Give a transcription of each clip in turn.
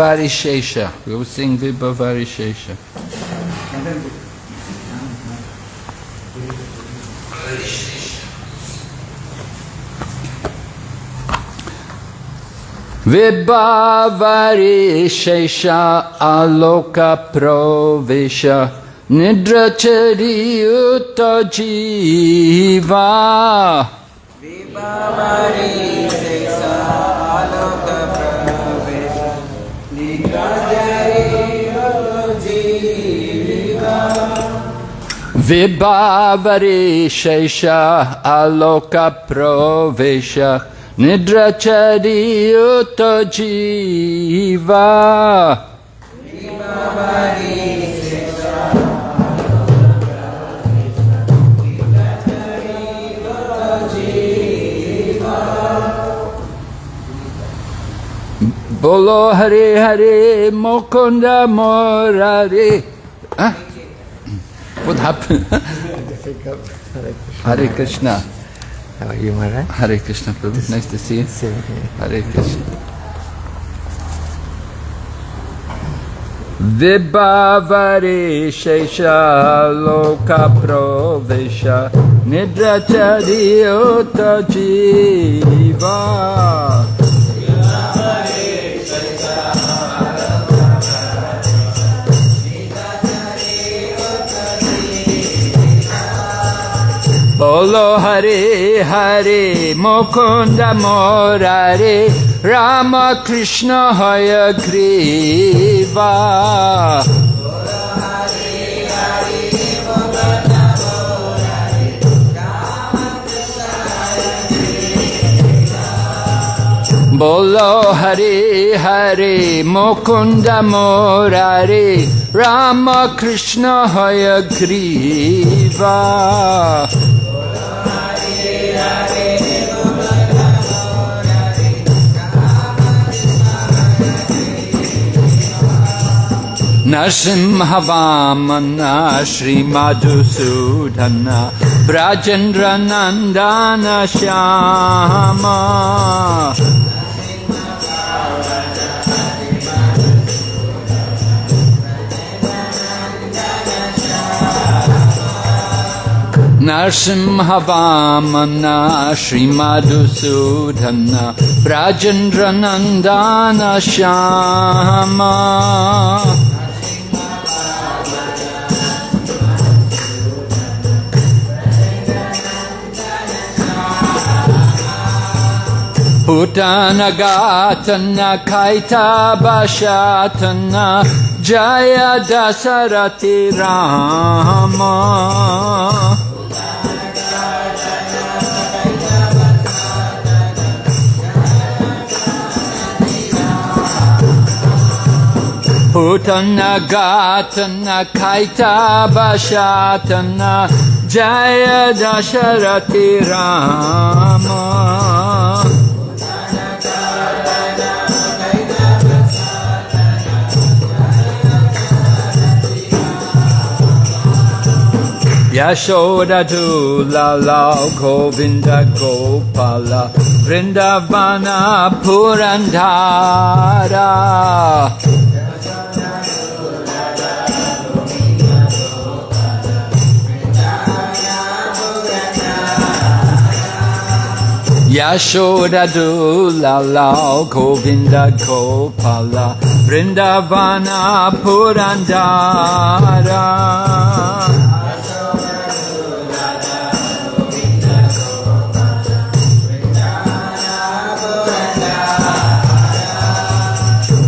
Varishesha. We will sing Vibha Varishesha. Vibhavarishesha aloka provisha nidrachari uta jiva Vibhavarishesha aloka provisha nidrachari uta jiva Bolo Hare Hare Mokunda Morare. Huh? What happened? Hare Krishna. How are you, Maharaj? Hare Krishna Prabhu. Nice to see you. Same here. Hare Krishna. Vibhavari Shesha Loka Provisha Nidrachari Uta Jiva Bolo Hare Hare Mukunda Morare Rama Krishna Haya Griva Bolo Hare Hare Mukunda Morare Rama Krishna नरसिंहवामना Shri Madhusudan ब्रजेन्द्रनन्दन Shyam. नरसिंहवामन Shri Madhusudan ब्रजेन्द्रनन्दन Shyam. Narsimhavamana Shri Madhusudana Brajendra Nandana Shyama Putanagatana Kaita Bashatana Jaya Dasarati Rama. Putanagatana Kaita Bashatana Jaya Dasharati Rama Yashoda Dula Lao Govinda Gopala Vrindavana Purandara Yashoda Dula Lao Govinda Gopala Vrindavana Purandara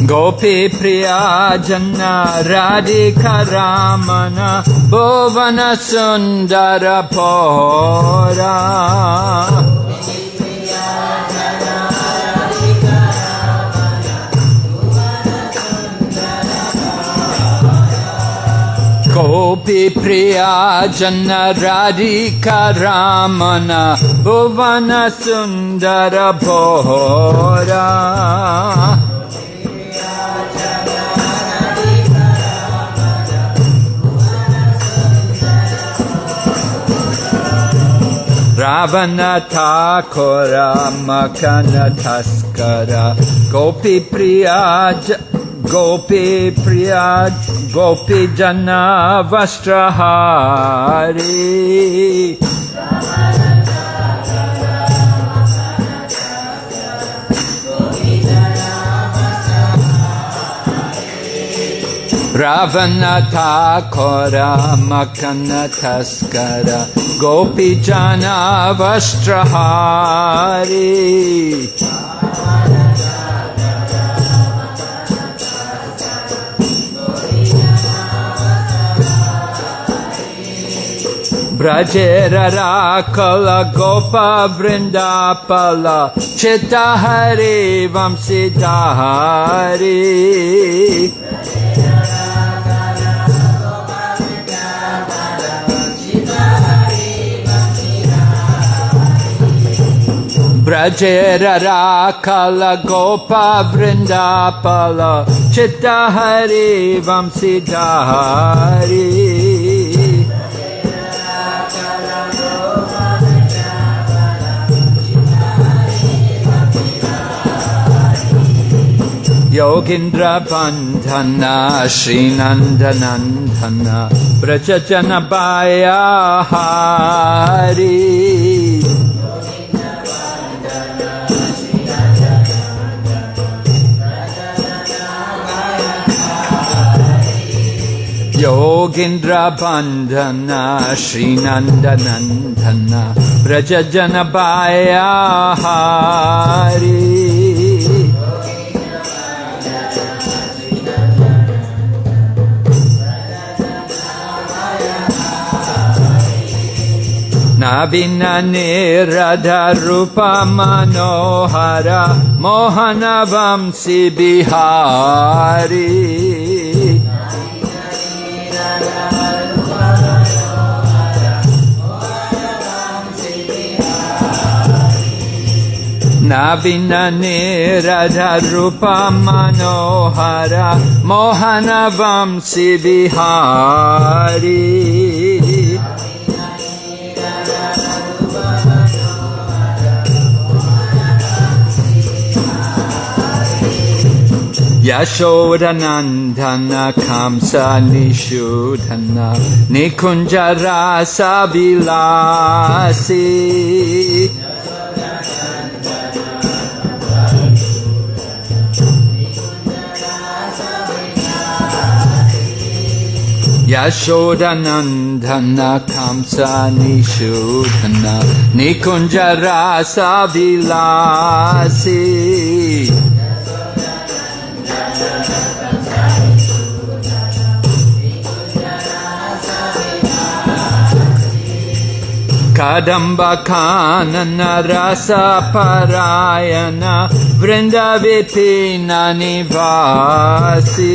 Gopi Priya Janna Radhika Ramana Bhuvana Sundara Pora Gopi Priya Janna Radhika Ramana Bhuvana Sundara Bhora रावणथा खोर Gopi Priyaj च गोपीप्रिया च गोपीजनवष्ट्रहारी Ravanata Kora Makana Taskara Gopi Jana Vastrahari Brajera Kala Gopa Vrindapala Chitta Hari Vamsidhari ब्रजेरराखल Gopa वृन्दापल चित्त हरि वंसिता हरि योगीन्द्र बन्धन योगीन्द्रबान्धन श्रीनन्दनन्दन प्रज जनपायाहारी मोहनवंसि बिहारी। नवीन निरजरूप मनोहर मोहनवंशी Vihari. यशोरनन्धनखंस निषुधन निखुञ्जरासविलासि यशोदनन्दन निशोधन निकुञ्जरास विलासि रसपरायण वृन्दविपिननिवासी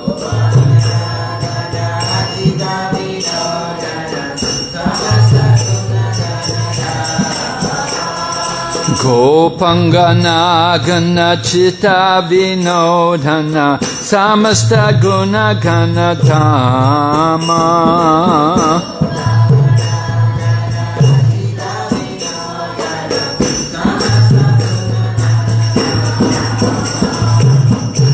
Chitta Vinodana Samasta Guna Ganatama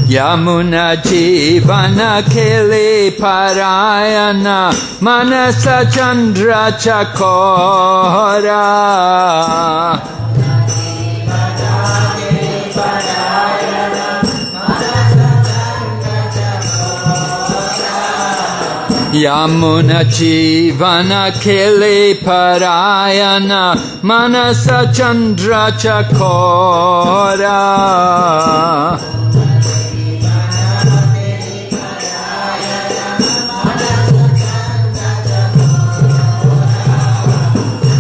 Yamuna Jivana Kili Parayana Manasa Chandra Chakora Yamuna Jivana Kili Parayana Manasa Chandra Chakora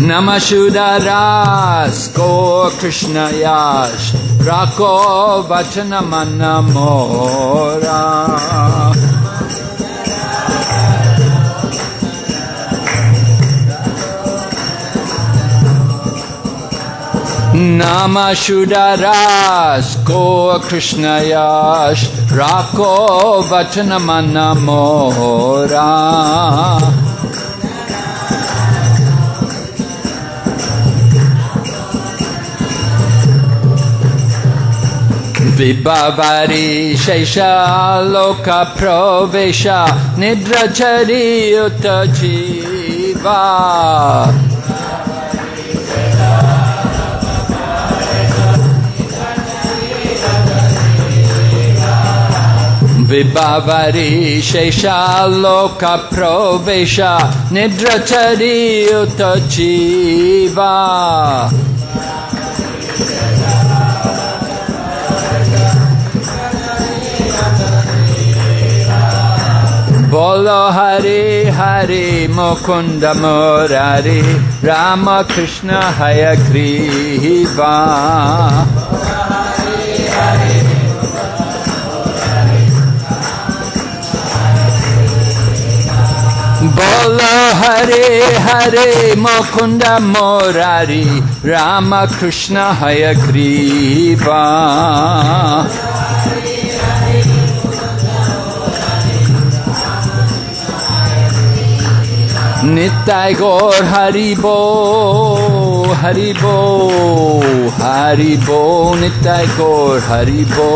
Namashudaras Go Krishna Rako Vachanamana Nama Shudaras Go Krishna Yash Rako Vachanamana Mora Vibhavari Shesha Loka Provesha Nidrachari Utajiva Vibhavari Shesha Loka Provesha Nidrachari Utajiva Bolo Hari Hari Mukunda Murari Rama Krishna Hayagriva Hari Hari Bola Hare Hare Mukunda Morari Rama Krishna Hayagriva Nitai Gaur Haribo Haribo Haribo Nitai Gaur Haribo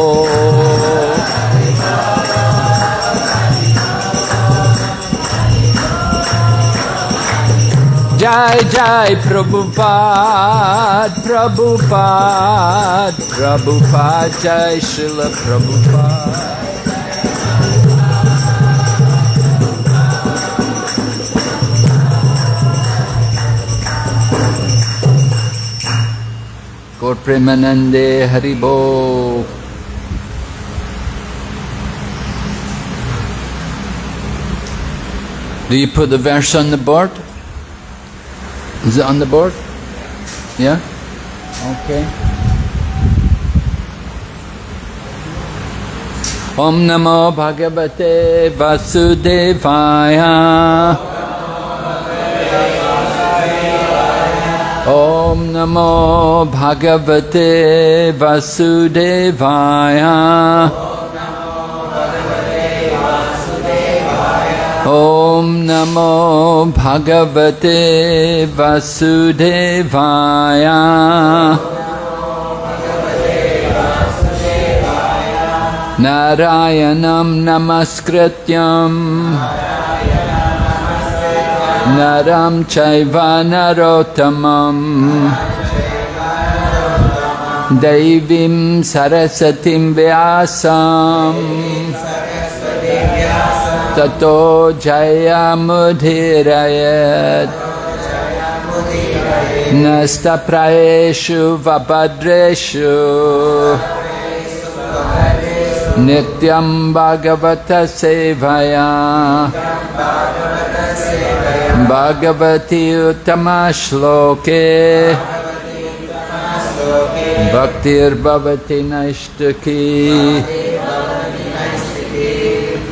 Jai Jai Prabhupada, Prabhupada, Prabhupada, Jai Srila Prabhupada. Premanande Haribo. Do you put the verse on the board? Is it on the board? Yeah? Okay. Om Namo Bhagavate Vasudevaya Om Namo Bhagavate Vasudevaya. Om Namo Bhagavate Vasudevaya. Narayanam Namaskrityam Naram Chaiva Narotamam Devim Sarasatim Vyasam ततो जयमुधिरयत् नस्तप्रायेषु वभद्रेषु नित्यं भगवतसेवया भगवति उत्तमश्लोके भक्तिर्भवति नैष्टकी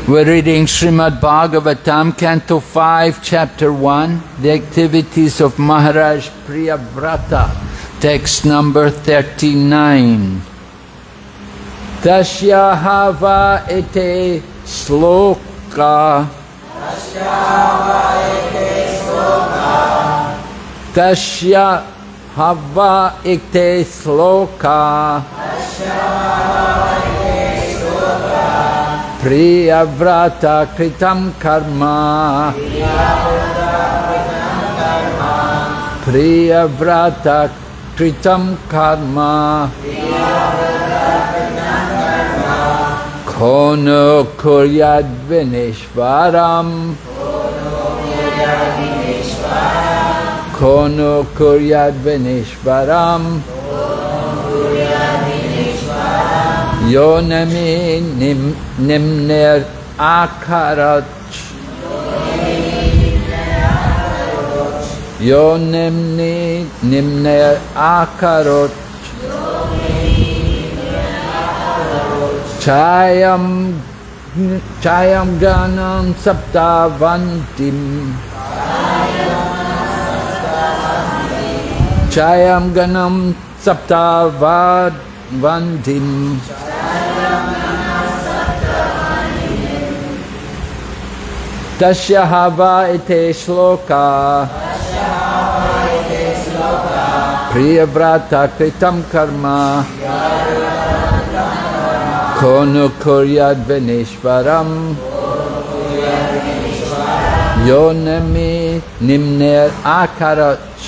We're reading Srimad Bhagavatam, Canto 5, Chapter 1, the activities of Maharaj Priyavrata, text number 39. Tasya hava ete sloka. Tasya Hava Ikte Sloka Priyavrata Kritam Karma Priyavrata Kritam Karma Priyavrata Kono kuryad vinishvaram Kono kuryad vinishvaram Yonami nim, nimner akarat Yonimni nimner akarot छायां छायां ज्ञानं सप्तावन्तिं छायां गणं सप्तावन्तिं तस्याः इति श्लोका। प्रियव्राता कृतं कर्म। Kono kuryad venishvaram Yonami nimner akarach.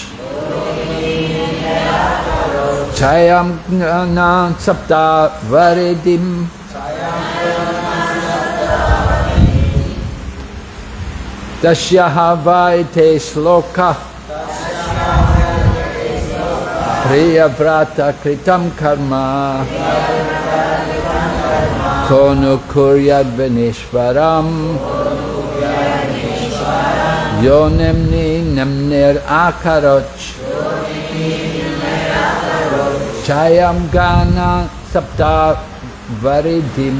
Chayam gana sapta varidim Dashyahava ite shloka Priyavrata kritam karma Kono kuryad venishvaram Yonemni nemner akaroch. Chayam gana sapta varidim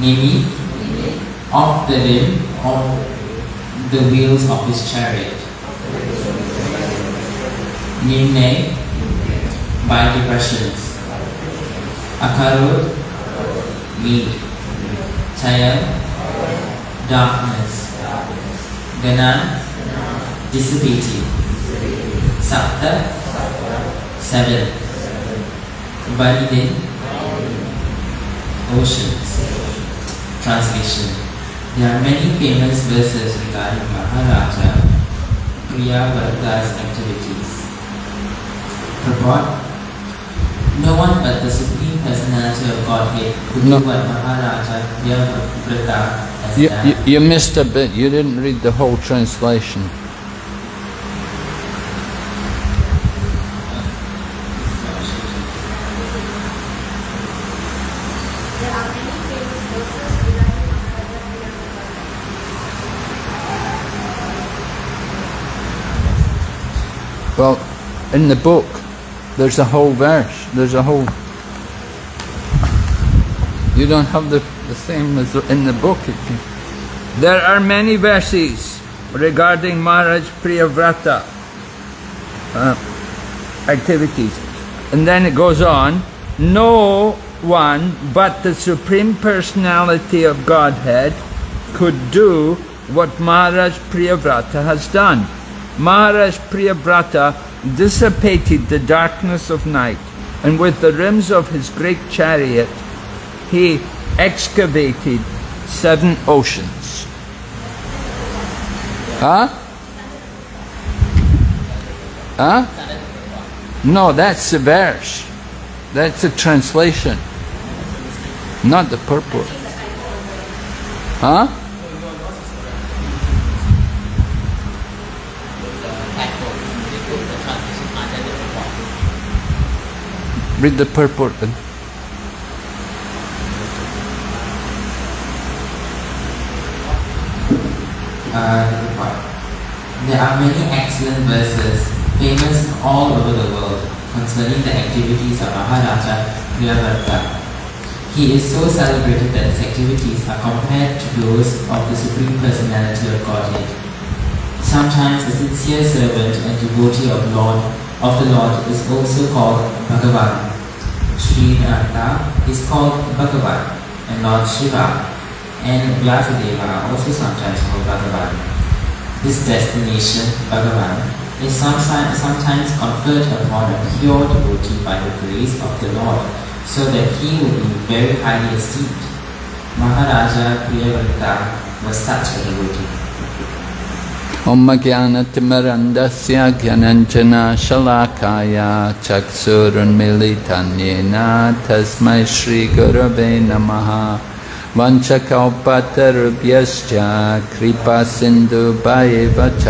Nimi, of the limb of the wheels of his chariot. Nimne, by depressions. Akarod, weak. Chaya, darkness. Gana, dissipating. Sapta, seven. Baridin, oceans. Translation. There are many famous verses regarding Maharaja Priyavrata's activities. Purport No one but the Supreme Personality of Godhead could No. do what Maharaja Priyavrata has You, done. you, you missed a bit. You didn't read the whole translation. There are many famous verses regarding Maharaja Priyavrata. Well, in the book, there's a whole verse. There's a whole. You don't have the, the same as in the book. There are many verses regarding Maharaj Priyavrata uh, activities. And then it goes on, no one but the Supreme Personality of Godhead could do what Maharaj Priyavrata has done. Maharaj Priyavrata dissipated the darkness of night and with the rims of his great chariot he excavated seven oceans. Huh? Huh? No, that's the verse. That's the translation. Not the purport. Huh? Read the purport then. Uh. There are many excellent verses famous all over the world concerning the activities of Maharaja Priyavrata. He is so celebrated that his activities are compared to those of the Supreme Personality of Godhead. Sometimes a sincere servant and devotee of Lord of the Lord is also called Bhagavan. Sri Narada is called Bhagavan, and Lord Shiva and Vyasadeva also sometimes called Bhagavan. This destination, Bhagavan, is sometimes, sometimes conferred upon a pure devotee by the grace of the Lord, so that he will be very highly esteemed. Maharaja Priyavrata was such a devotee. मम ज्ञानतिमरन्दस्य ज्ञानञ्जनशलाकाय चक्षुरुन्मीलिधन्येन तस्मै श्रीगुरवे नमः वंशकौपतरुभ्यश्च कृपासिन्धुभैव च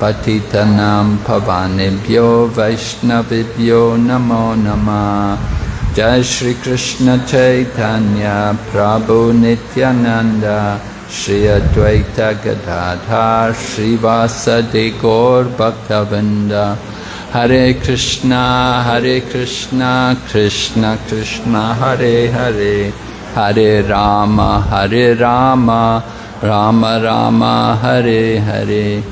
पतितनां पठित भवानेभ्यो वैष्णवेभ्यो नमो नमः जय श्रीकृष्णचैतन्य प्रभु Nityanand Shri Shri Advaita Gadadhar Srivasadi Gaur Bhaktavinda Hare Krishna Hare Krishna Krishna Krishna Hare Hare. Hare Rama Hare Rama Rama Rama Hare Hare.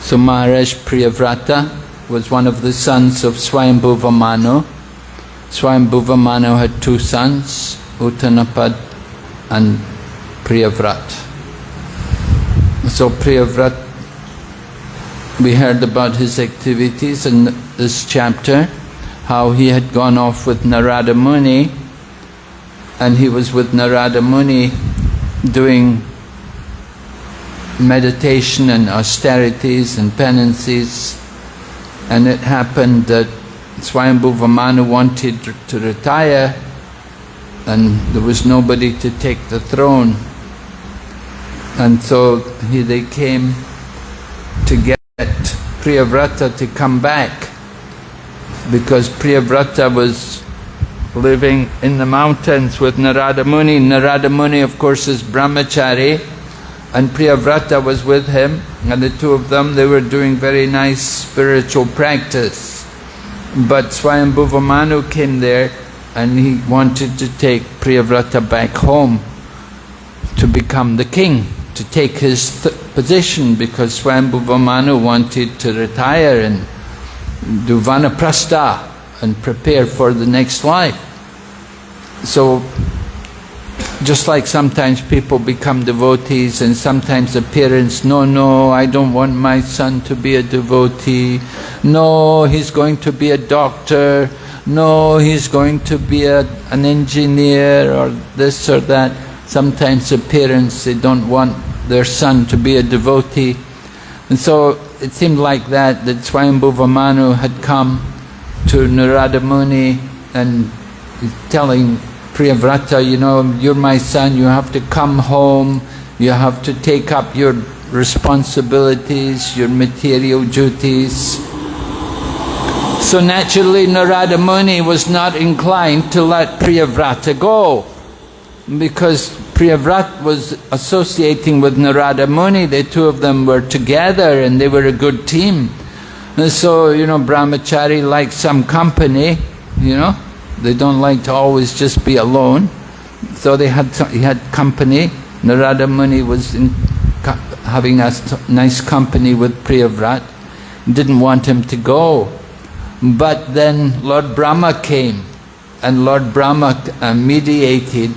So Maharaj Priyavrata was one of the sons of Swayambhuva Manu. Swayambhuva Manu had two sons, Uttanapad and Priyavrat. So Priyavrat, we heard about his activities in this chapter, how he had gone off with Narada Muni and he was with Narada Muni doing meditation and austerities and penances and it happened that Swayambhuva Manu wanted to retire and there was nobody to take the throne. And so he, they came to get Priyavrata to come back because Priyavrata was living in the mountains with Narada Muni. Narada Muni of course is brahmachari and Priyavrata was with him and the two of them they were doing very nice spiritual practice. But Swayambhuva Manu came there and he wanted to take Priyavrata back home to become the king, to take his position because Swayambhuva Manu wanted to retire and do vanaprastha and prepare for the next life. So, just like sometimes people become devotees and sometimes the parents, no, no, I don't want my son to be a devotee. No, he's going to be a doctor. No, he's going to be a, an engineer or this or that. Sometimes the parents, they don't want their son to be a devotee. And so it seemed like that, that Swayambhuva Manu had come to Narada Muni and telling Priyavrata, you know, you're my son, you have to come home, you have to take up your responsibilities, your material duties. So naturally Narada Muni was not inclined to let Priyavrata go because Priyavrata was associating with Narada Muni, the two of them were together and they were a good team. And so, you know, brahmachari likes some company, you know, they don't like to always just be alone. So they had he had company. Narada Muni was in, having a nice company with Priyavrat. Didn't want him to go. But then Lord Brahma came and Lord Brahma uh, mediated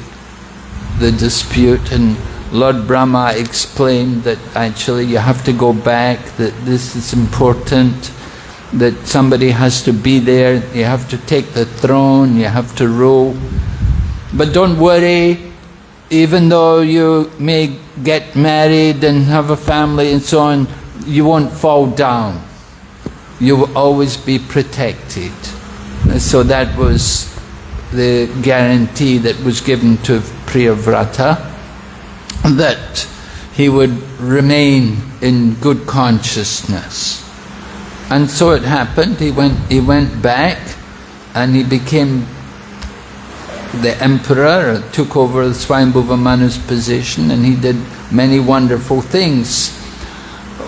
the dispute and Lord Brahma explained that actually you have to go back, that this is important, that somebody has to be there, you have to take the throne, you have to rule. But don't worry, even though you may get married and have a family and so on, you won't fall down. You will always be protected. So that was the guarantee that was given to Priyavrata, that he would remain in good consciousness. And so it happened, he went, he went back and he became the emperor, took over Swayambhuva Manu's position and he did many wonderful things.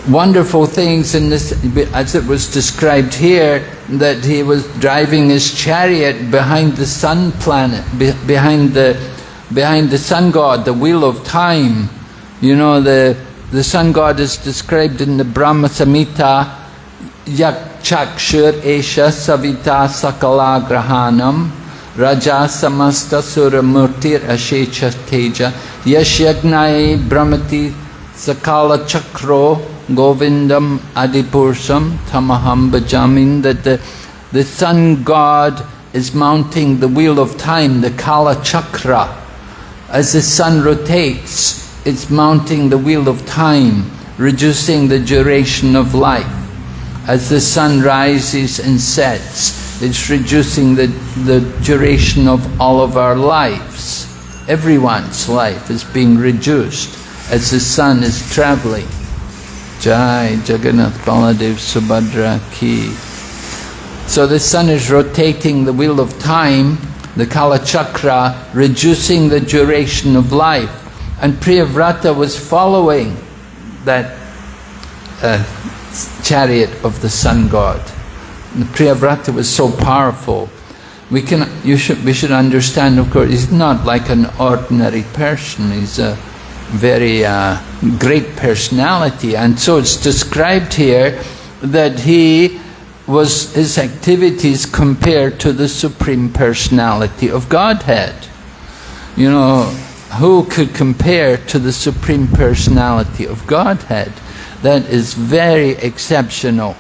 Wonderful things in this, as it was described here, that he was driving his chariot behind the sun planet, behind the, behind the sun god, the wheel of time. You know, the, the sun god is described in the Brahma Samhita yak chakshur esha savita sakala grahanam raja samasta sura murtir ashecha teja yasyagnai brahmati sakala chakro govindam adipursam tamaham bhajamin that the, the sun god is mounting the wheel of time, the Kala Chakra. As the sun rotates, it's mounting the wheel of time, reducing the duration of life as the sun rises and sets, it's reducing the, the duration of all of our lives. Everyone's life is being reduced as the sun is traveling. Jai Jagannath Baladev Subhadra Ki. So the sun is rotating the wheel of time, the Kala Chakra, reducing the duration of life. And Priyavrata was following that uh, chariot of the sun god. The Priyavrata was so powerful. We can, you should, we should understand, of course, he's not like an ordinary person. He's a very uh, great personality. And so it's described here that he was, his activities compared to the Supreme Personality of Godhead. You know, who could compare to the Supreme Personality of Godhead? That is very exceptional.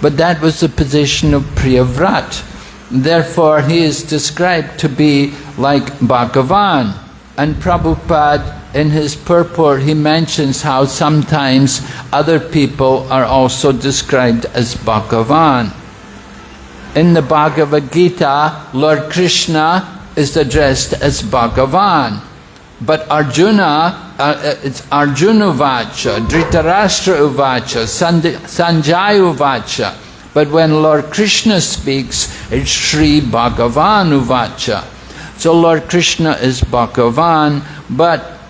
But that was the position of Priyavrat. Therefore, he is described to be like Bhagavan. And Prabhupada, in his purport, he mentions how sometimes other people are also described as Bhagavan. in the Bhagavad Gita, Lord Krishna is addressed as Bhagavan. But Arjuna, uh, uh, it's Arjuna Uvacha, Dhritarashtra Uvacha, Sanjay Uvacha. But when Lord Krishna speaks, it's Sri Bhagavan Uvacha. So Lord Krishna is Bhagavan, but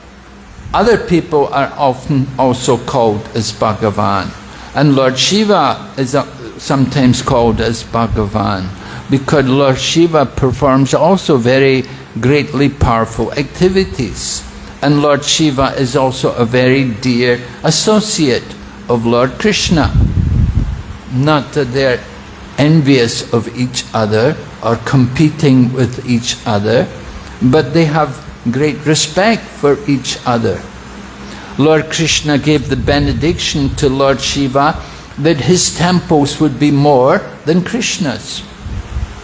other people are often also called as Bhagavan. And Lord Shiva is uh, sometimes called as Bhagavan because Lord Shiva performs also very greatly powerful activities. And Lord Shiva is also a very dear associate of Lord Krishna. Not that they're envious of each other or competing with each other, but they have great respect for each other. Lord Krishna gave the benediction to Lord Shiva that his temples would be more than Krishna's.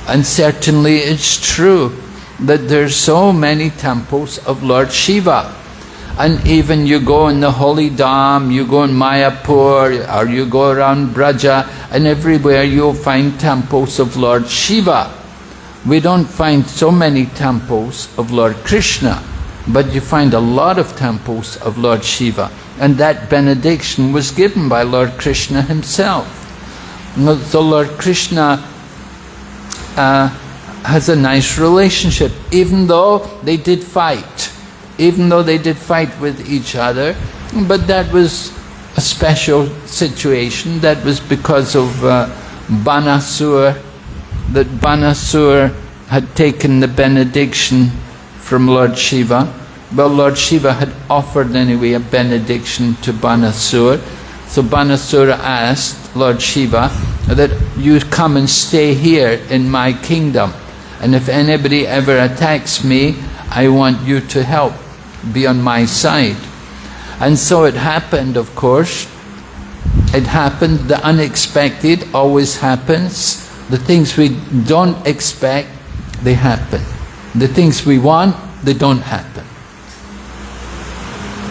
And certainly it's true that there's so many temples of Lord Shiva. And even you go in the Holy Dham, you go in Mayapur, or you go around Braja, and everywhere you'll find temples of Lord Shiva. We don't find so many temples of Lord Krishna, but you find a lot of temples of Lord Shiva. And that benediction was given by Lord Krishna himself. So Lord Krishna uh, has a nice relationship, even though they did fight, even though they did fight with each other, but that was a special situation. That was because of uh, Banasur, that Banasur had taken the benediction from Lord Shiva. Well, Lord Shiva had offered anyway a benediction to Banasur. So Banasura asked Lord Shiva that you come and stay here in my kingdom. And if anybody ever attacks me, I want you to help, be on my side. And so it happened, of course. It happened, the unexpected always happens. The things we don't expect, they happen. The things we want, they don't happen.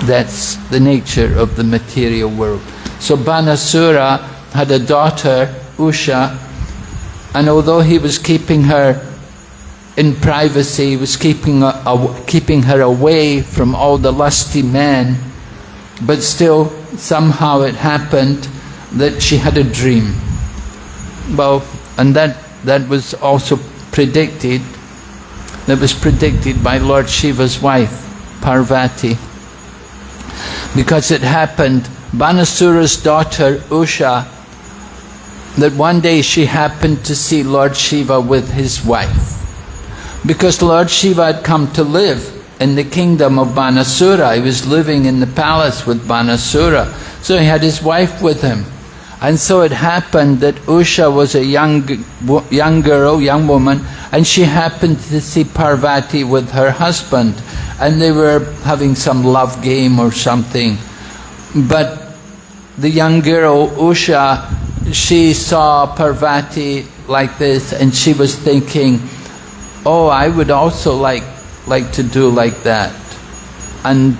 That's the nature of the material world. So Banasura had a daughter, Usha, and although he was keeping her in privacy, he was keeping, uh, keeping her away from all the lusty men, but still somehow it happened that she had a dream. Well, and that, that was also predicted, that was predicted by Lord Shiva's wife, Parvati. Because it happened, Banasura's daughter, Usha, that one day she happened to see Lord Shiva with his wife. Because Lord Shiva had come to live in the kingdom of Banasura. He was living in the palace with Banasura. So he had his wife with him. And so it happened that Usha was a young, young girl, young woman, and she happened to see Parvati with her husband. And they were having some love game or something. But the young girl, Usha, she saw Parvati like this and she was thinking, oh, I would also like, like to do like that. And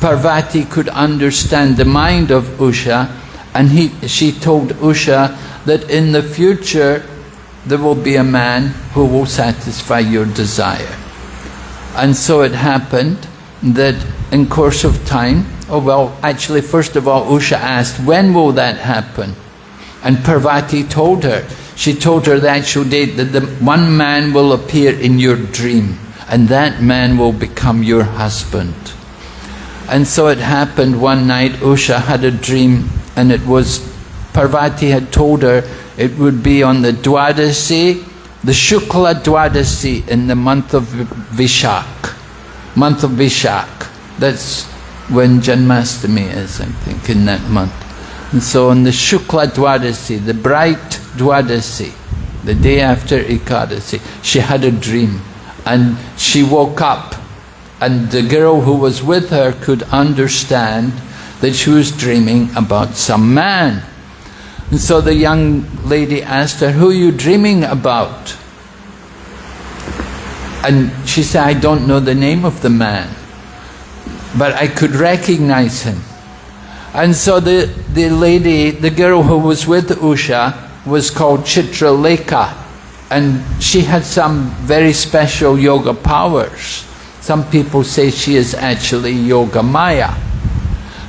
Parvati could understand the mind of Usha and he, she told Usha that in the future there will be a man who will satisfy your desire. And so it happened that in course of time, oh well, actually first of all Usha asked, when will that happen? And Parvati told her, she told her the actual date that the one man will appear in your dream and that man will become your husband. And so it happened one night, Usha had a dream and it was, Parvati had told her it would be on the Dwadasi, the Shukla Dwadasi in the month of Vishak. Month of Vishak. That's when Janmastami is, I think, in that month. And so on the Shukla Dwadasi, the bright Dwadasi, the day after Ekadasi, she had a dream. And she woke up and the girl who was with her could understand that she was dreaming about some man. And so the young lady asked her, who are you dreaming about? And she said, I don't know the name of the man, but I could recognize him. And so the, the lady, the girl who was with Usha, was called Chitralekha and she had some very special yoga powers. Some people say she is actually Yoga Maya.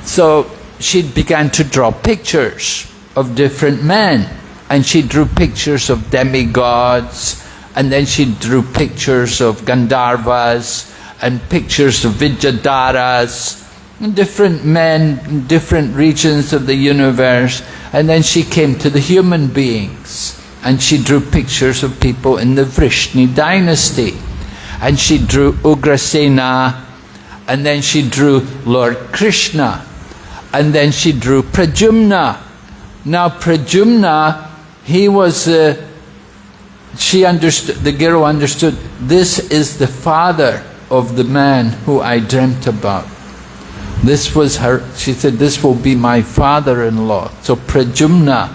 So she began to draw pictures of different men and she drew pictures of demigods and then she drew pictures of Gandharvas and pictures of Vidyadharas and different men in different regions of the universe. And then she came to the human beings and she drew pictures of people in the Vrishni dynasty. And she drew Ugrasena and then she drew Lord Krishna and then she drew Pradyumna. Now Pradyumna, he was, uh, she understood, the girl understood, this is the father of the man who I dreamt about. This was her, she said, this will be my father-in-law. So Pradyumna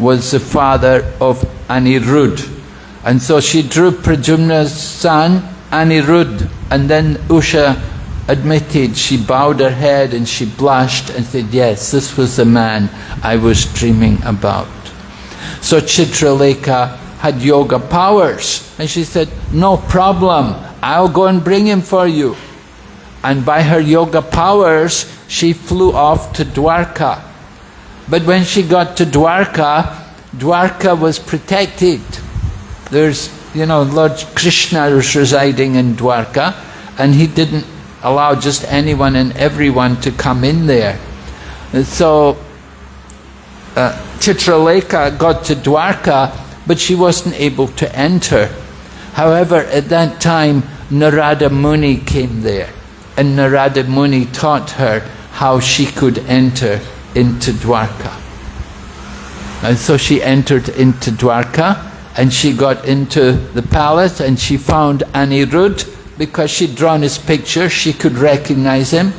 was the father of Anirudh. And so she drew Pradyumna's son, Anirudh, and then Usha admitted, she bowed her head and she blushed and said, yes, this was the man I was dreaming about. So Chitralekha had yoga powers. And she said, no problem, I'll go and bring him for you. And by her yoga powers, she flew off to Dwarka. But when she got to Dwarka, Dwarka was protected. There's, you know, Lord Krishna was residing in Dwarka, and he didn't allow just anyone and everyone to come in there. And so uh, Chitralekha got to Dwarka, but she wasn't able to enter. However, at that time, Narada Muni came there, and Narada Muni taught her how she could enter into Dwarka. And so she entered into Dwarka, and she got into the palace, and she found Anirudh, because she'd drawn his picture, she could recognize him.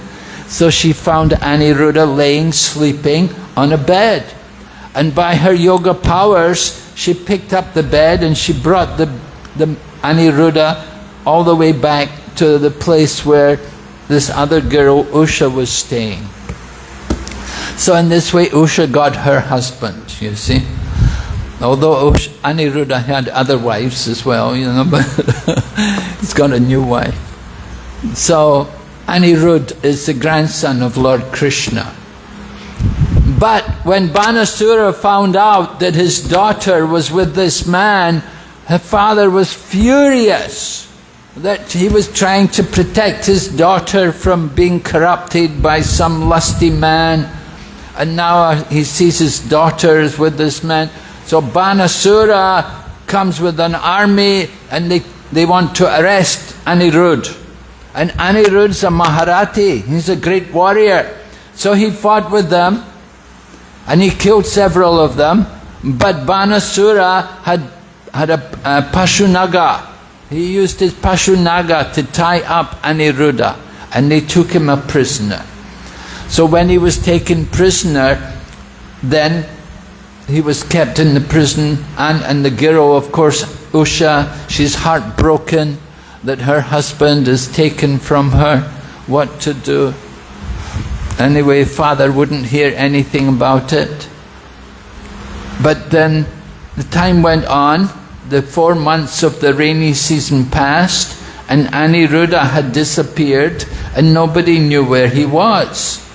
So she found Aniruddha laying, sleeping on a bed. And by her yoga powers, she picked up the bed and she brought the, the Aniruddha all the way back to the place where this other girl, Usha, was staying. So in this way, Usha got her husband, you see. Although oh, Aniruddha had other wives as well, you know, but he's got a new wife. So Anirudh is the grandson of Lord Krishna. But when Banasura found out that his daughter was with this man, her father was furious that he was trying to protect his daughter from being corrupted by some lusty man. And now he sees his daughter is with this man. So Banasura comes with an army and they, they want to arrest Anirudh. And Anirudh's a Maharathi, he's a great warrior. So he fought with them and he killed several of them. But Banasura had, had a, a Pashunaga. He used his Pashunaga to tie up Aniruddha and they took him a prisoner. So when he was taken prisoner, then he was kept in the prison and, and the girl, of course, Usha, she's heartbroken that her husband is taken from her. What to do? Anyway, father wouldn't hear anything about it. But then the time went on, the four months of the rainy season passed, and Aniruddha had disappeared, and nobody knew where he was.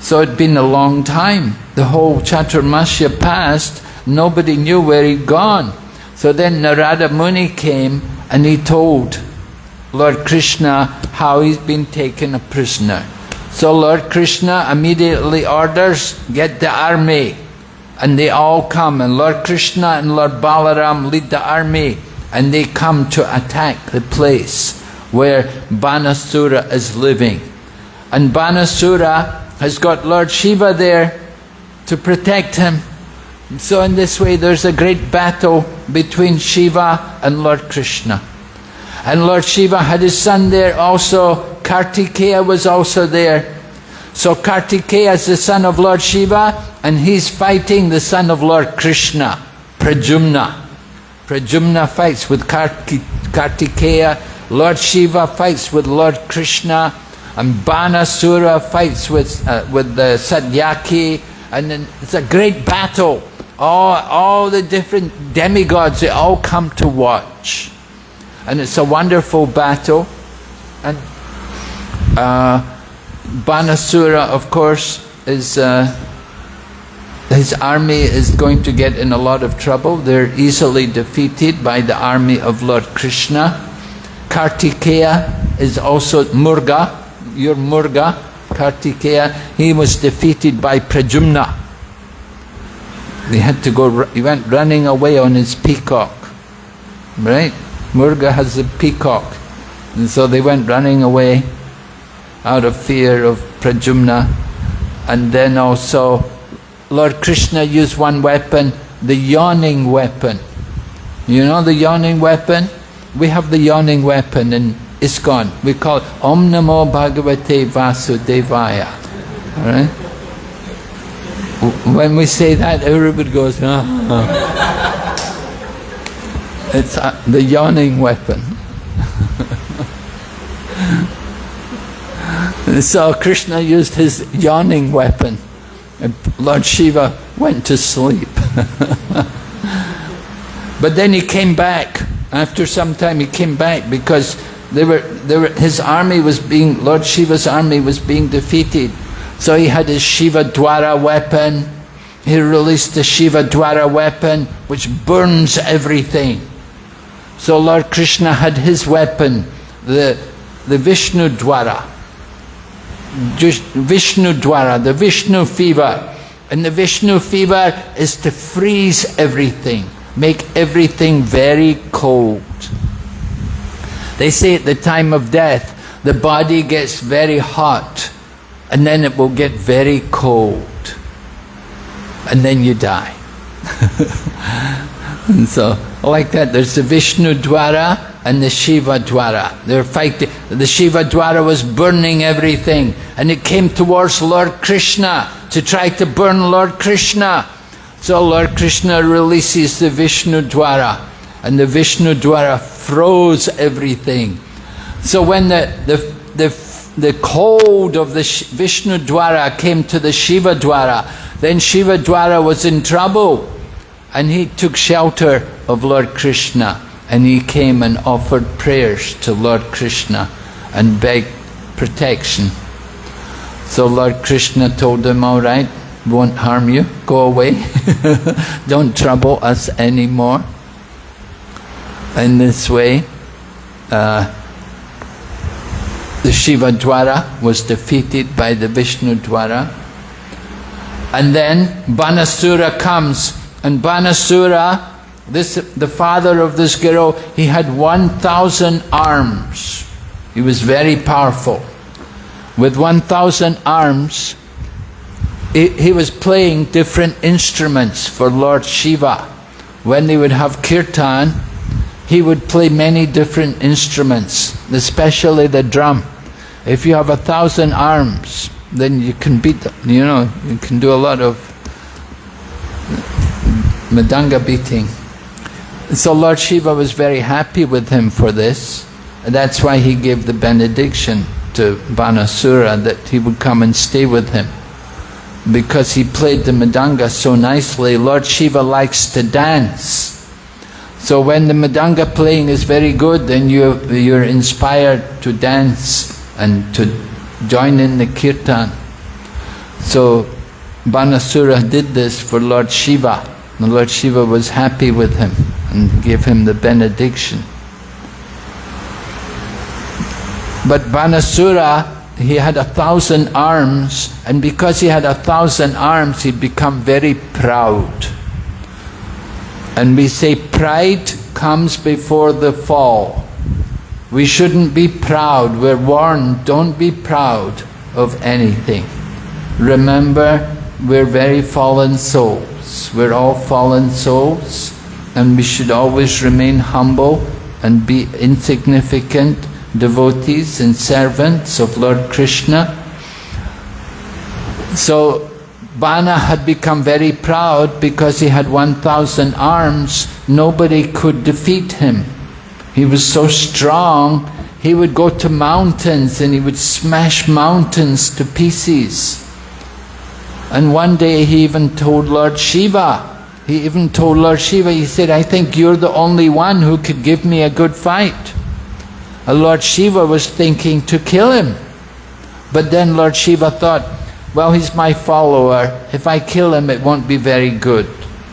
So it'd been a long time. The whole Chaturmasya passed, nobody knew where he'd gone. So then Narada Muni came and he told Lord Krishna how he's been taken a prisoner. So Lord Krishna immediately orders, get the army. And they all come, and Lord Krishna and Lord Balaram lead the army, and they come to attack the place where Banasura is living. And Banasura has got Lord Shiva there to protect him. So in this way there's a great battle between Shiva and Lord Krishna. And Lord Shiva had his son there also, Kartikeya was also there. So Kartikeya is the son of Lord Shiva and he's fighting the son of Lord Krishna, Pradyumna. Pradyumna fights with Kartikeya, Lord Shiva fights with Lord Krishna, and Banasura fights with, uh, with the Satyaki, and then it's a great battle. all, all the different demigods, they all come to watch. And it's a wonderful battle. And uh, Banasura, of course, is uh, his army is going to get in a lot of trouble. They're easily defeated by the army of Lord Krishna. Kartikeya is also Murga, your Murga, Kartikeya. He was defeated by Pradyumna. He had to go, he went running away on his peacock. Right? Murga has a peacock. And so they went running away out of fear of Pradyumna. And then also Lord Krishna used one weapon, the yawning weapon. You know the yawning weapon? We have the yawning weapon in ISKCON. We call it Om Namo Bhagavate Vasudevaya. All right? When we say that, everybody goes, ah. It's uh, the yawning weapon. so Krishna used his yawning weapon. And Lord Shiva went to sleep. but then he came back. After some time he came back because they were, they were, his army was being, Lord Shiva's army was being defeated. So he had his Shiva Jvara weapon. He released the Shiva Jvara weapon which burns everything. So Lord Krishna had his weapon, the, the Vishnu Jvara. Vishnu Jvara, the Vishnu fever. And the Vishnu fever is to freeze everything, make everything very cold. They say at the time of death, the body gets very hot and then it will get very cold. And then you die. and so, like that, there's the Vishnu Jvara and the Shiva Jvara. They're fighting. The Shiva Jvara was burning everything and it came towards Lord Krishna to try to burn Lord Krishna. So Lord Krishna releases the Vishnu Jvara and the Vishnu Jvara froze everything. So when the, the, the, the cold of the Vishnu Jvara came to the Shiva Jvara, then Shiva Jvara was in trouble and he took shelter of Lord Krishna and he came and offered prayers to Lord Krishna and begged protection. So Lord Krishna told him, all right, won't harm you, go away, don't trouble us anymore. In this way, uh, the Shiva Jvara was defeated by the Vishnu Jvara. And then Banasura comes, and Banasura this, the father of this girl, he had 1,000 arms. He was very powerful. With 1,000 arms, he, he was playing different instruments for Lord Shiva. When they would have kirtan, he would play many different instruments, especially the drum. If you have a thousand arms, then you can beat them, you know, you can do a lot of mridanga beating. So Lord Shiva was very happy with him for this. And that's why he gave the benediction to Banasura that he would come and stay with him. Because he played the mridanga so nicely, Lord Shiva likes to dance. So when the mridanga playing is very good, then you, you're inspired to dance and to join in the kirtan. So Banasura did this for Lord Shiva. And Lord Shiva was happy with him and gave him the benediction. But Banasura, he had a thousand arms, and because he had a thousand arms, he'd become very proud. And we say pride comes before the fall. We shouldn't be proud. We're warned, don't be proud of anything. Remember, we're very fallen souls. We're all fallen souls and we should always remain humble and be insignificant devotees and servants of Lord Krishna. So Bana had become very proud because he had 1,000 arms. Nobody could defeat him. He was so strong, he would go to mountains and he would smash mountains to pieces. And one day he even told Lord Shiva, He even told Lord Shiva, he said, I think you're the only one who could give me a good fight. And Lord Shiva was thinking to kill him. But then Lord Shiva thought, well, he's my follower. If I kill him, it won't be very good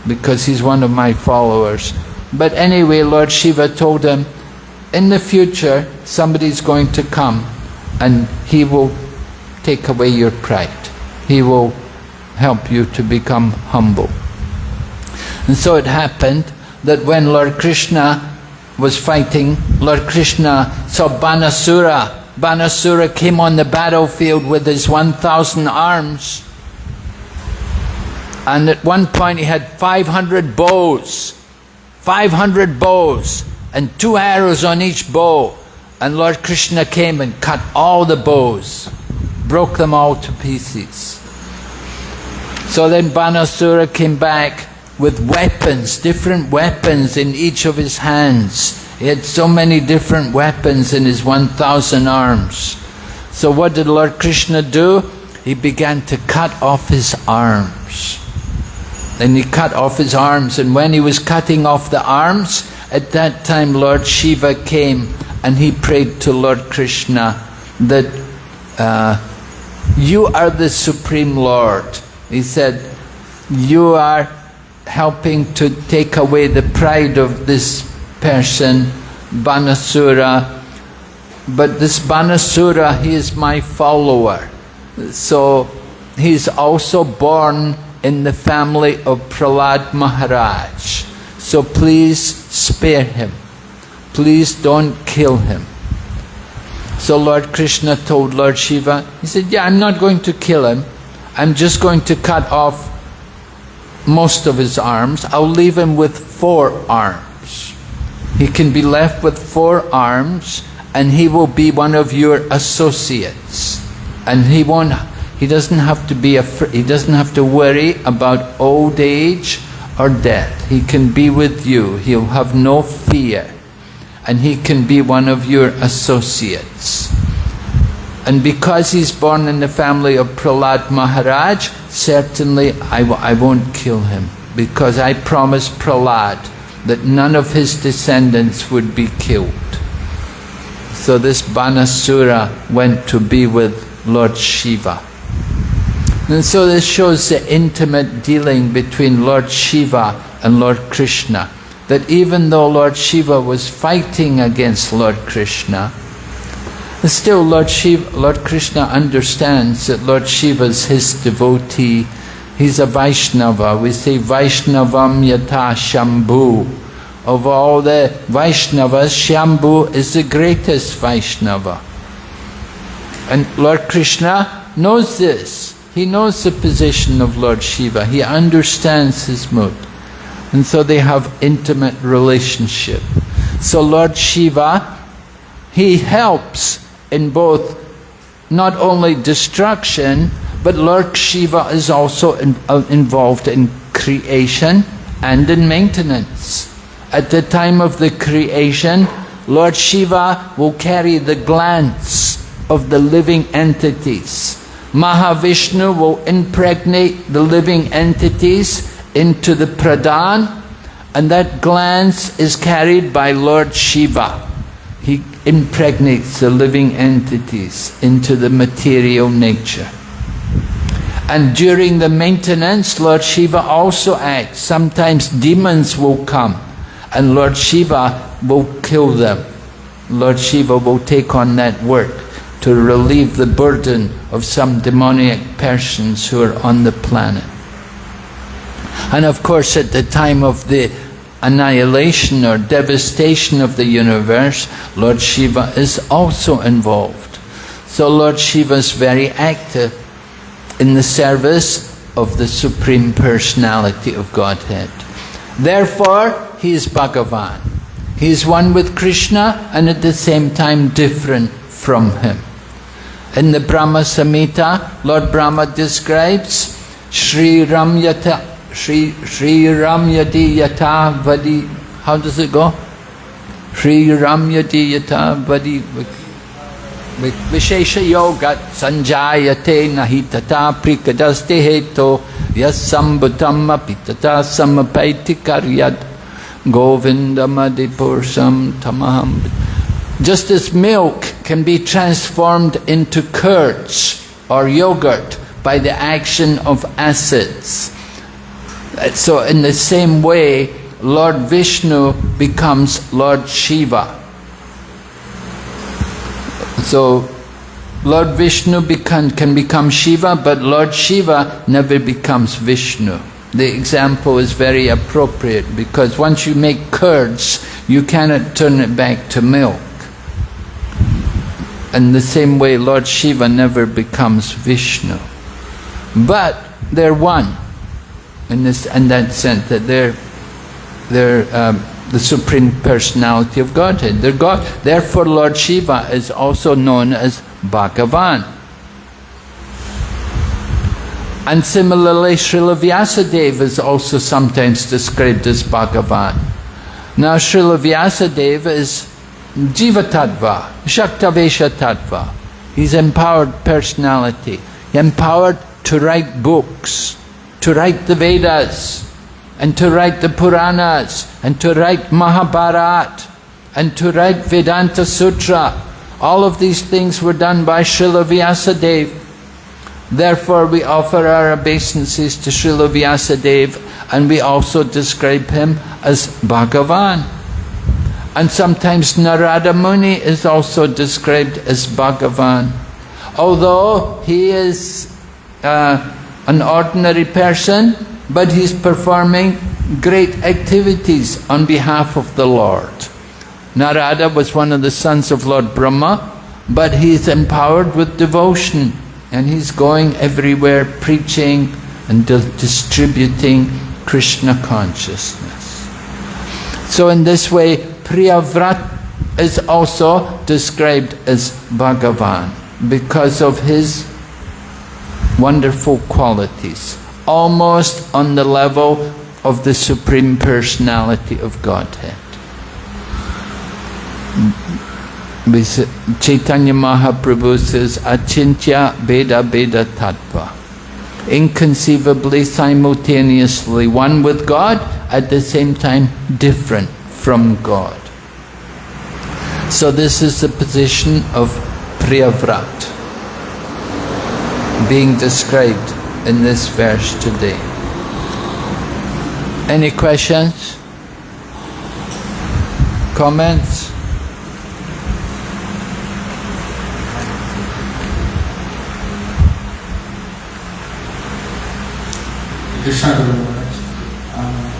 because he's one of my followers. But anyway, Lord Shiva told him, in the future, somebody's going to come and he will take away your pride. He will help you to become humble. And so it happened that when Lord Krishna was fighting, Lord Krishna saw Banasura. Banasura came on the battlefield with his 1,000 arms. And at one point he had 500 bows. 500 bows and two arrows on each bow. And Lord Krishna came and cut all the bows, broke them all to pieces. So then Banasura came back with weapons, different weapons in each of his hands. He had so many different weapons in his 1,000 arms. So what did Lord Krishna do? He began to cut off his arms. Then he cut off his arms, and when he was cutting off the arms, at that time Lord Shiva came and he prayed to Lord Krishna that uh, you are the Supreme Lord. He said, you are helping to take away the pride of this person, Banasura. But this Banasura, he is my follower. So he's also born in the family of Prahlad Maharaj. So please spare him. Please don't kill him. So Lord Krishna told Lord Shiva, he said, yeah, I'm not going to kill him. I'm just going to cut off most of his arms. I'll leave him with four arms. He can be left with four arms and he will be one of your associates. And he won't he doesn't have to be afraid, he doesn't have to worry about old age or death. He can be with you. He'll have no fear. And he can be one of your associates. And because he's born in the family of Prahlad Maharaj, certainly I w I won't kill him. Because I promised Prahlad that none of his descendants would be killed. So this Banasura went to be with Lord Shiva. And so this shows the intimate dealing between Lord Shiva and Lord Krishna. That even though Lord Shiva was fighting against Lord Krishna, still Lord, Shiva, Lord Krishna understands that Lord Shiva is his devotee. He's a Vaishnava. We say Vaishnavam yata Shambhu. Of all the Vaishnavas, Shambhu is the greatest Vaishnava. And Lord Krishna knows this. He knows the position of Lord Shiva. He understands his mood. And so they have intimate relationship. So Lord Shiva, he helps in both not only destruction, but Lord Shiva is also in, uh, involved in creation and in maintenance. At the time of the creation, Lord Shiva will carry the glance of the living entities. Mahavishnu will impregnate the living entities into the pradhan and that glance is carried by Lord Shiva. He impregnates the living entities into the material nature. And during the maintenance, Lord Shiva also acts. Sometimes demons will come and Lord Shiva will kill them. Lord Shiva will take on that work to relieve the burden of some demoniac persons who are on the planet. And of course, at the time of the annihilation or devastation of the universe, Lord Shiva is also involved. So Lord Shiva is very active in the service of the Supreme Personality of Godhead. Therefore, he is Bhagavan. He is one with Krishna and at the same time different from him. In the Brahma Samhita, Lord Brahma describes Sri Ramyata Sri Sri Ramyati Yata Vadi. How does it go? Sri Ramyati Yata Vadi Vishesha Yoga Sanjayate Nahi Tata Prikadaste Heto Yasambhutam apitata samapaiti karyat Govindamadhipursam tamaham. Just as milk can be transformed into curds or yogurt by the action of acids. Uh, so in the same way, Lord Vishnu becomes Lord Shiva. So Lord Vishnu become, can become Shiva, but Lord Shiva never becomes Vishnu. The example is very appropriate because once you make curds, you cannot turn it back to milk. In the same way, Lord Shiva never becomes Vishnu. But they're one in, this, in that sense, that they're, they're um, the Supreme Personality of Godhead. They're God. Therefore, Lord Shiva is also known as Bhagavan. And similarly, Srila Vyasadeva is also sometimes described as Bhagavan. Now, Srila Vyasadeva is Jiva Tattva, Shaktavesha Tattva. He's empowered personality, empowered to write books, to write the Vedas, and to write the Puranas, and to write Mahabharata, and to write Vedanta Sutra. All of these things were done by Srila Vyasadeva. Therefore, we offer our obeisances to Srila Vyasadeva and we also describe him as Bhagavan. And sometimes Narada Muni is also described as Bhagavan. Although he is uh, an ordinary person, but he's performing great activities on behalf of the Lord. Narada was one of the sons of Lord Brahma, but he is empowered with devotion and he's going everywhere preaching and distributing Krishna consciousness. So in this way, Priyavrat is also described as Bhagavan because of his wonderful qualities, almost on the level of the Supreme Personality of Godhead. Chaitanya Mahaprabhu says, Achintya Veda Veda Tattva. Inconceivably, simultaneously, one with God, at the same time different from God. So this is the position of Priyavrat being described in this verse today. Any questions? Comments? Krishna Guru Maharaj. Um,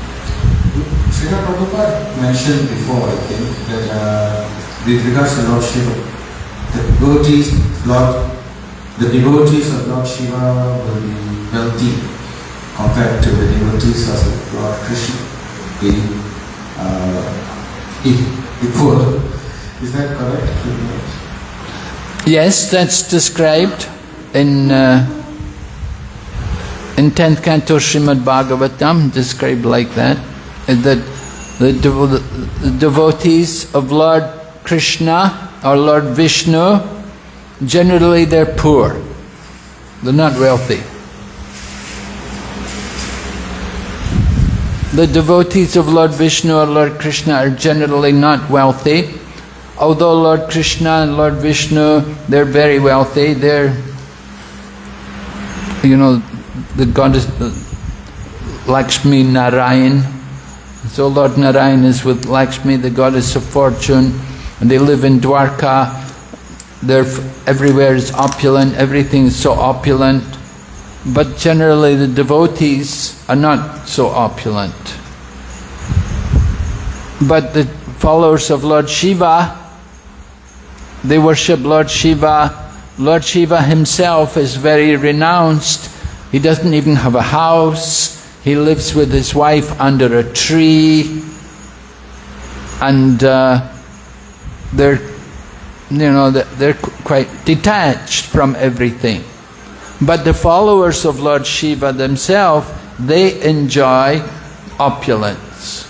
Srila Prabhupada mentioned before, I think, that uh, with regards to Lord Shiva, the devotees, Lord, the devotees of Lord Shiva will be wealthy compared to the devotees of Lord Krishna, the, uh, the, poor. Is that correct? Yes, that's described in uh, in 10th canto Srimad Bhagavatam, described like that, that the, devo the devotees of Lord Krishna or Lord Vishnu, generally they're poor. They're not wealthy. The devotees of Lord Vishnu or Lord Krishna are generally not wealthy. Although Lord Krishna and Lord Vishnu, they're very wealthy, they're, you know, the goddess uh, Lakshmi Narayan. So Lord Narayan is with Lakshmi, the goddess of fortune, and they live in Dwarka. They're, everywhere is opulent, everything is so opulent. But generally the devotees are not so opulent. But the followers of Lord Shiva, they worship Lord Shiva. Lord Shiva himself is very renounced he doesn't even have a house. He lives with his wife under a tree. And uh, they're, you know, they're quite detached from everything. But the followers of Lord Shiva themselves, they enjoy opulence.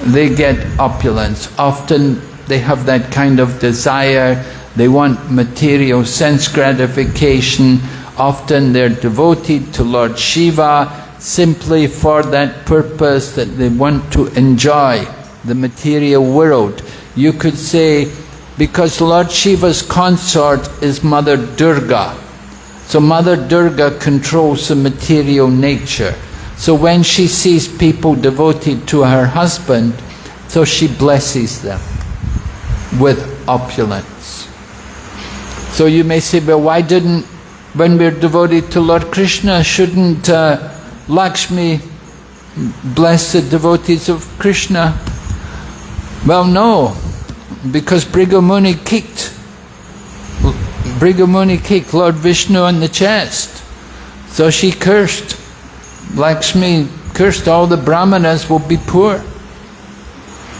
They get opulence. Often they have that kind of desire. They want material sense gratification Often they're devoted to Lord Shiva, simply for that purpose that they want to enjoy the material world. You could say, because Lord Shiva's consort is Mother Durga. So Mother Durga controls the material nature. So when she sees people devoted to her husband, so she blesses them with opulence. So you may say, well, why didn't, when we're devoted to Lord Krishna, shouldn't uh, Lakshmi bless the devotees of Krishna? Well, no, because Bhrigu Muni kicked Bhrigu Muni kicked Lord Vishnu in the chest. So she cursed. Lakshmi cursed all the brahmanas will be poor.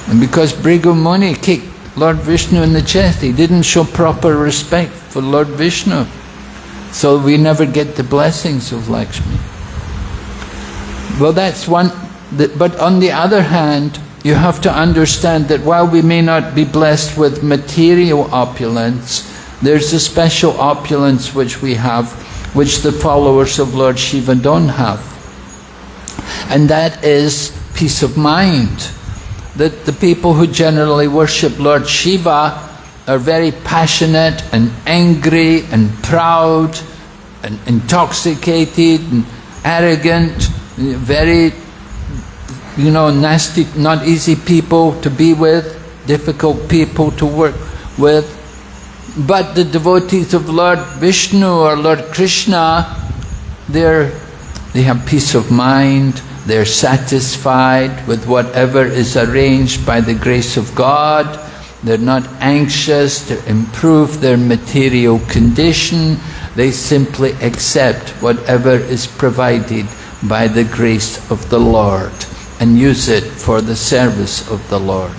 And because Bhrigu Muni kicked Lord Vishnu in the chest, he didn't show proper respect for Lord Vishnu. So we never get the blessings of Lakshmi. Well, that's one, but on the other hand, you have to understand that while we may not be blessed with material opulence, there's a special opulence which we have, which the followers of Lord Shiva don't have. And that is peace of mind. That the people who generally worship Lord Shiva are very passionate and angry and proud and intoxicated and arrogant, very, you know, nasty, not easy people to be with, difficult people to work with. But the devotees of Lord Vishnu or Lord Krishna, they're, they have peace of mind, they're satisfied with whatever is arranged by the grace of God, they're not anxious to improve their material condition, they simply accept whatever is provided by the grace of the Lord and use it for the service of the Lord.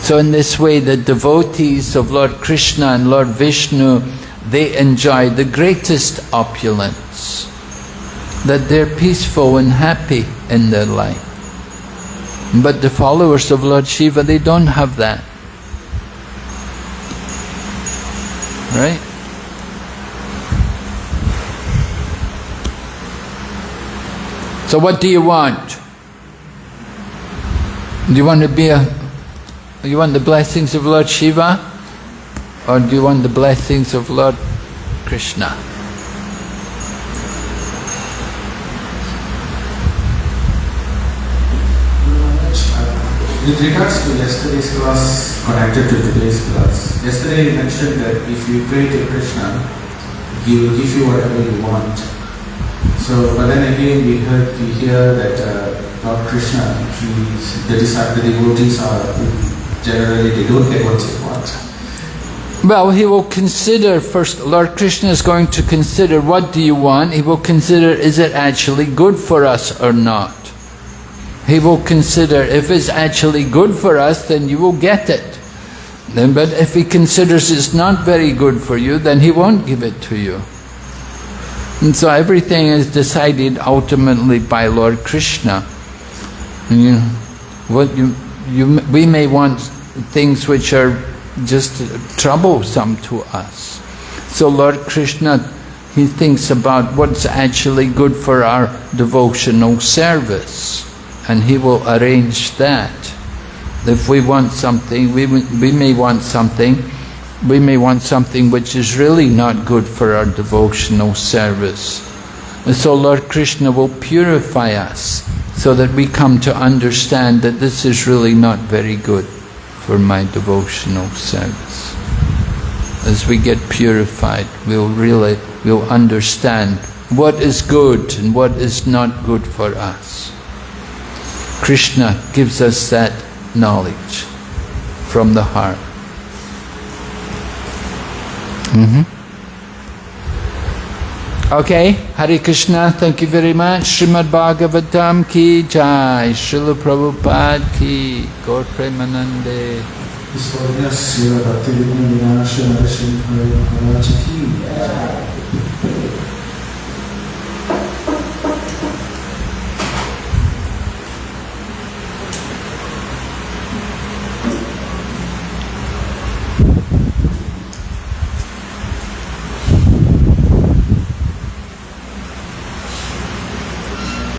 So in this way, the devotees of Lord Krishna and Lord Vishnu, they enjoy the greatest opulence, that they're peaceful and happy in their life. But the followers of Lord Shiva, they don't have that. Right? So what do you want? Do you want to be a you want the blessings of Lord Shiva or do you want the blessings of Lord Krishna? With regards to yesterday's class connected to today's class, yesterday you mentioned that if you pray to Krishna, he will give you whatever you want. So, but then again we heard, we hear that uh, Lord Krishna, he's, the, the devotees are generally they don't get what they want. Well, he will consider first, Lord Krishna is going to consider what do you want? He will consider is it actually good for us or not? He will consider if it's actually good for us, then you will get it. Then, but if he considers it's not very good for you, then he won't give it to you. And so everything is decided ultimately by Lord Krishna. You, what you, you, we may want things which are just troublesome to us. So Lord Krishna, he thinks about what's actually good for our devotional service and he will arrange that. If we want something, we, we may want something, we may want something which is really not good for our devotional service. And so Lord Krishna will purify us so that we come to understand that this is really not very good for my devotional service. As we get purified, we'll really, we'll understand what is good and what is not good for us. Krishna gives us that knowledge from the heart. Mm -hmm. Okay, Hare Krishna, thank you very much. Srimad Bhagavatam ki jai, Srila Prabhupada ki, Gaur Premanande. His ki.